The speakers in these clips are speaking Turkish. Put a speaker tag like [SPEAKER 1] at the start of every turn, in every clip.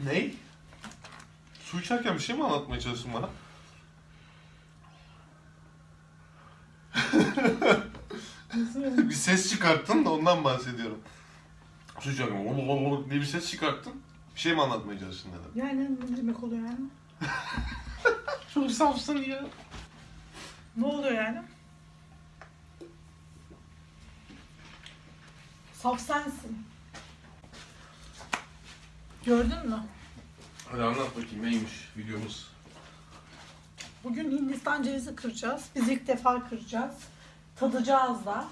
[SPEAKER 1] Ney? Su içerken bir şey mi anlatmaya çalıştın bana? bir ses çıkarttın da ondan bahsediyorum. Su içerken ol ol ol diye bir ses çıkarttın. Bir şey mi anlatmaya çalıştın dedim.
[SPEAKER 2] Yani ne demek oluyor yani?
[SPEAKER 1] Çok safsın ya.
[SPEAKER 2] Ne oluyor yani? Saf sensin. Gördün mü?
[SPEAKER 1] Hadi anlat bakayım neymiş videomuz.
[SPEAKER 2] Bugün Hindistan cevizi kıracağız. Biz ilk defa kıracağız. Tadacağız da.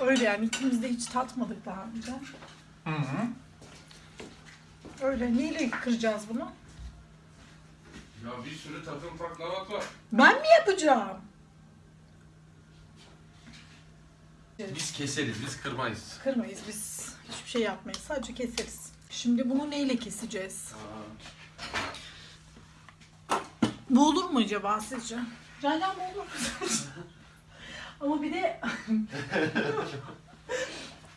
[SPEAKER 2] Öyle yani ikimiz de hiç tatmadık daha önce.
[SPEAKER 1] Hı hı.
[SPEAKER 2] Öyle neyle kıracağız bunu?
[SPEAKER 1] Ya bir sürü takım taklavat var.
[SPEAKER 2] Ben mi yapacağım?
[SPEAKER 1] Biz keseriz, biz kırmayız.
[SPEAKER 2] Kırmayız biz. Hiçbir şey yapmayız. Sadece keseriz. Şimdi bunu neyle keseceğiz? Bu olur mu acaba sizce? Canan bu olur mu? Ama bir de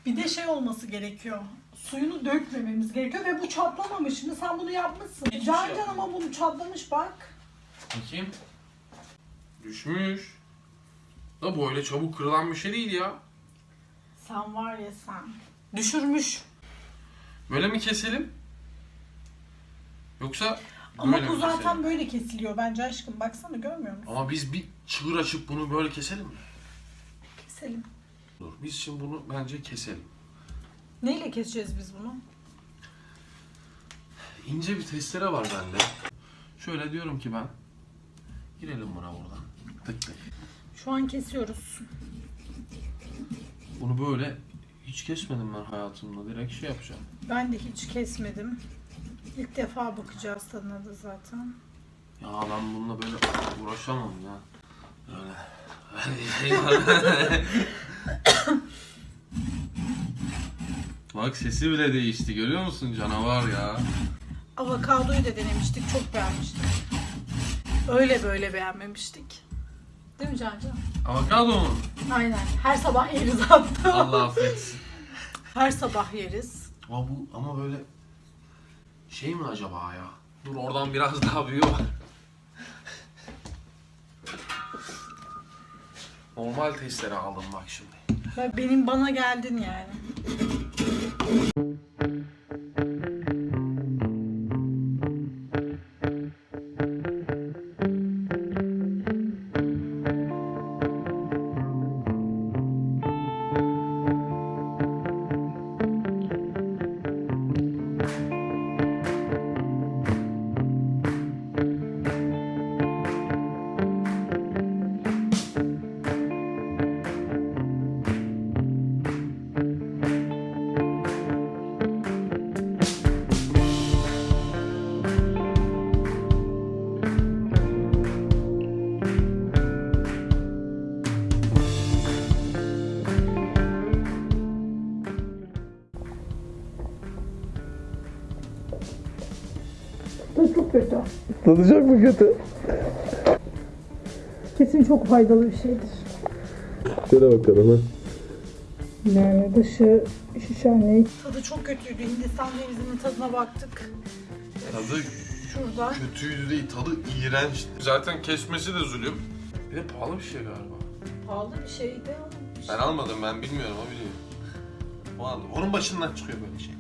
[SPEAKER 2] bir de şey olması gerekiyor. Suyunu dökmememiz gerekiyor ve bu çatlamamış. Şimdi sen bunu yapmışsın.
[SPEAKER 1] Hiçbir
[SPEAKER 2] Can
[SPEAKER 1] şey
[SPEAKER 2] ama bunu çatlamış bak.
[SPEAKER 1] Bakayım. Düşmüş. Da böyle çabuk kırılan bir şey değil ya.
[SPEAKER 2] Sen var ya sen. Düşürmüş.
[SPEAKER 1] Böyle mi keselim? Yoksa
[SPEAKER 2] Ama
[SPEAKER 1] böyle
[SPEAKER 2] bu
[SPEAKER 1] mi
[SPEAKER 2] zaten
[SPEAKER 1] keselim?
[SPEAKER 2] böyle kesiliyor bence aşkım. Baksana görmüyor musun?
[SPEAKER 1] Ama biz bir çığır açıp bunu böyle keselim mi?
[SPEAKER 2] Keselim.
[SPEAKER 1] Dur. Biz şimdi bunu bence keselim.
[SPEAKER 2] Neyle keseceğiz biz bunu?
[SPEAKER 1] İnce bir testere var bende. Şöyle diyorum ki ben. Girelim buna buradan. Tık tık.
[SPEAKER 2] Şu an kesiyoruz.
[SPEAKER 1] Bunu böyle hiç kesmedim ben hayatımda. Direkt şey yapacağım.
[SPEAKER 2] Ben de hiç kesmedim. İlk defa bakacağız tadına da zaten.
[SPEAKER 1] Ya ben bununla böyle uğraşamam ya. Öyle. Bak sesi bile değişti görüyor musun canavar ya.
[SPEAKER 2] Avokadoyu da denemiştik. Çok beğenmiştik. Öyle böyle beğenmemiştik. Değil mi Cancan?
[SPEAKER 1] Avokado mu?
[SPEAKER 2] Aynen. Her sabah yeriz hatta.
[SPEAKER 1] Allah affetsin.
[SPEAKER 2] Her sabah yeriz.
[SPEAKER 1] Ama bu ama böyle şey mi acaba ya? Dur oradan biraz daha büyüyor. Normal testere aldım bak şimdi.
[SPEAKER 2] Benim bana geldin yani. Bu çok kötü.
[SPEAKER 3] Tadacak mı kötü?
[SPEAKER 2] Kesin çok faydalı bir şeydir.
[SPEAKER 3] Şöyle bakalım ha.
[SPEAKER 2] Yani dışı şişenlik. Tadı çok kötüydü. Hindistan cevizinin tadına baktık.
[SPEAKER 1] Tadı
[SPEAKER 2] Şurada.
[SPEAKER 1] kötüydü değil, tadı iğrenç. Zaten kesmesi de zulüm. Bir de pahalı bir şey galiba.
[SPEAKER 2] Pahalı bir şeydi ama.
[SPEAKER 1] Ben almadım, ben bilmiyorum, o biliyor. O aldı. Onun başından çıkıyor böyle şey.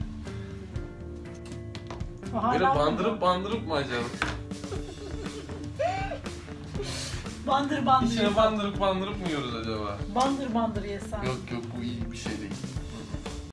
[SPEAKER 1] Böyle
[SPEAKER 2] Hala
[SPEAKER 1] bandırıp bandırıp mı acaba?
[SPEAKER 2] bandır bandır.
[SPEAKER 1] İçine bandırıp bandırıp mı yiyoruz acaba?
[SPEAKER 2] Bandır bandır yesen.
[SPEAKER 1] Yok yok bu iyi bir şey değil.